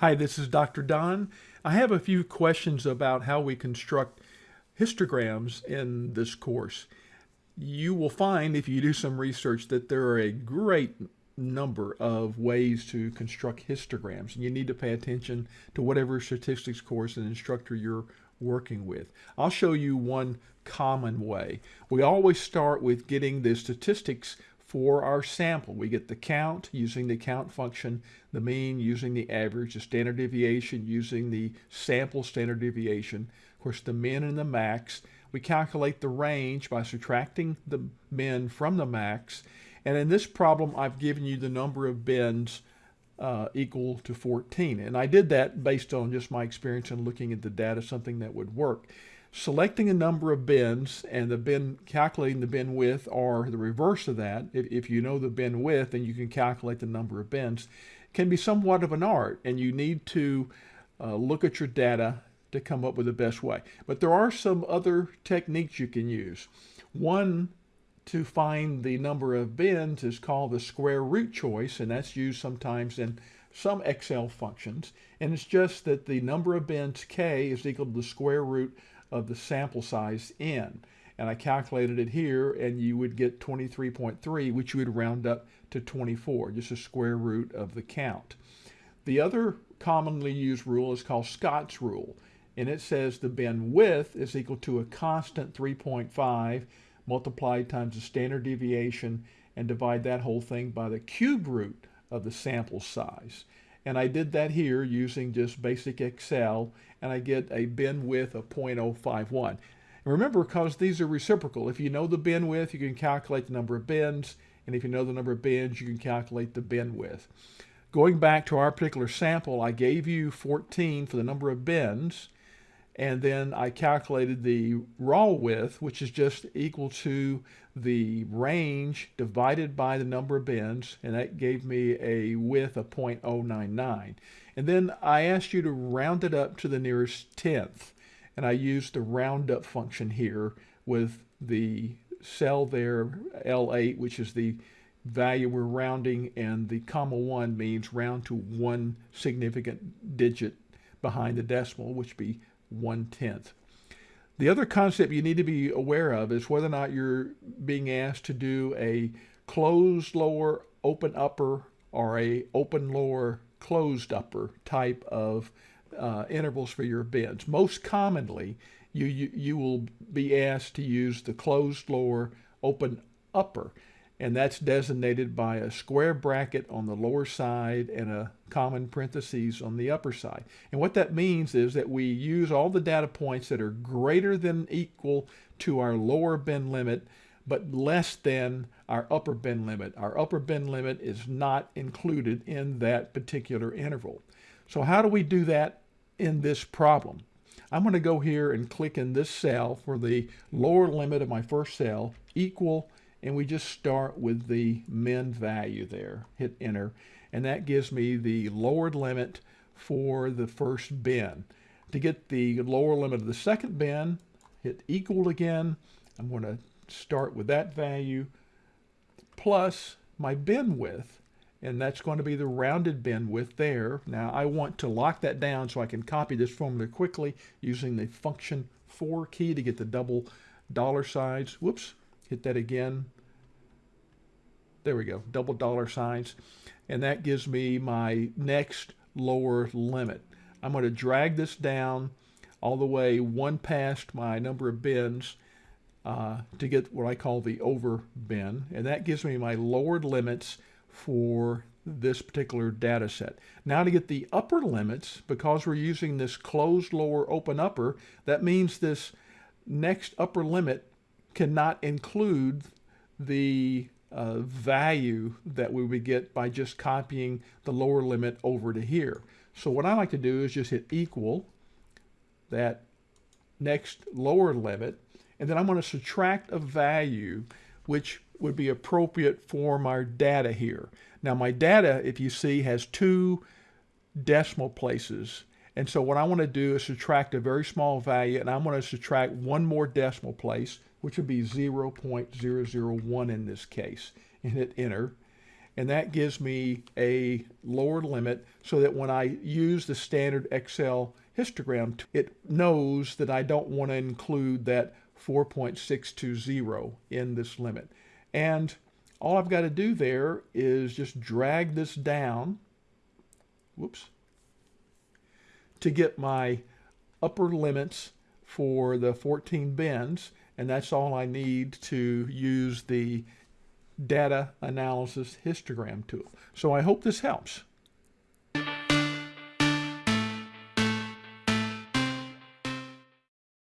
Hi, this is Dr. Don. I have a few questions about how we construct histograms in this course. You will find if you do some research that there are a great number of ways to construct histograms and you need to pay attention to whatever statistics course and instructor you're working with. I'll show you one common way. We always start with getting the statistics for our sample. We get the count using the count function, the mean using the average, the standard deviation using the sample standard deviation, of course the min and the max. We calculate the range by subtracting the min from the max. And in this problem, I've given you the number of bins uh, equal to 14. And I did that based on just my experience and looking at the data, something that would work. Selecting a number of bins and the bin calculating the bin width or the reverse of that, if, if you know the bin width and you can calculate the number of bins, can be somewhat of an art and you need to uh, look at your data to come up with the best way. But there are some other techniques you can use. One to find the number of bins is called the square root choice and that's used sometimes in some Excel functions and it's just that the number of bins k is equal to the square root of the sample size n. And I calculated it here and you would get 23.3, which you would round up to 24, just a square root of the count. The other commonly used rule is called Scott's rule. And it says the bin width is equal to a constant 3.5 multiplied times the standard deviation and divide that whole thing by the cube root of the sample size. And I did that here using just basic Excel, and I get a bin width of 0.051. And remember, because these are reciprocal, if you know the bin width, you can calculate the number of bins, and if you know the number of bins, you can calculate the bin width. Going back to our particular sample, I gave you 14 for the number of bins, and then I calculated the raw width, which is just equal to the range divided by the number of bins, and that gave me a width of 0.099. And then I asked you to round it up to the nearest tenth, and I used the roundup function here with the cell there, L8, which is the value we're rounding, and the comma 1 means round to one significant digit behind the decimal, which be one-tenth. The other concept you need to be aware of is whether or not you're being asked to do a closed lower, open upper, or a open lower, closed upper type of uh, intervals for your bins. Most commonly, you, you, you will be asked to use the closed lower, open upper and that's designated by a square bracket on the lower side and a common parentheses on the upper side. And what that means is that we use all the data points that are greater than equal to our lower bin limit, but less than our upper bin limit. Our upper bin limit is not included in that particular interval. So how do we do that in this problem? I'm going to go here and click in this cell for the lower limit of my first cell, equal and we just start with the min value there. Hit enter, and that gives me the lowered limit for the first bin. To get the lower limit of the second bin, hit equal again. I'm going to start with that value plus my bin width, and that's going to be the rounded bin width there. Now I want to lock that down so I can copy this formula quickly using the function for key to get the double dollar signs. Whoops, hit that again. There we go, double dollar signs. And that gives me my next lower limit. I'm going to drag this down all the way one past my number of bins uh, to get what I call the over bin. And that gives me my lowered limits for this particular data set. Now to get the upper limits, because we're using this closed lower open upper, that means this next upper limit cannot include the uh, value that we would get by just copying the lower limit over to here. So what I like to do is just hit equal that next lower limit, and then I'm going to subtract a value which would be appropriate for my data here. Now my data, if you see, has two decimal places. And so what I want to do is subtract a very small value, and I'm going to subtract one more decimal place, which would be 0.001 in this case, and hit enter. and that gives me a lower limit so that when I use the standard Excel histogram, it knows that I don't want to include that 4.620 in this limit. And all I've got to do there is just drag this down, whoops, to get my upper limits for the 14 bins, and that's all I need to use the data analysis histogram tool. So I hope this helps.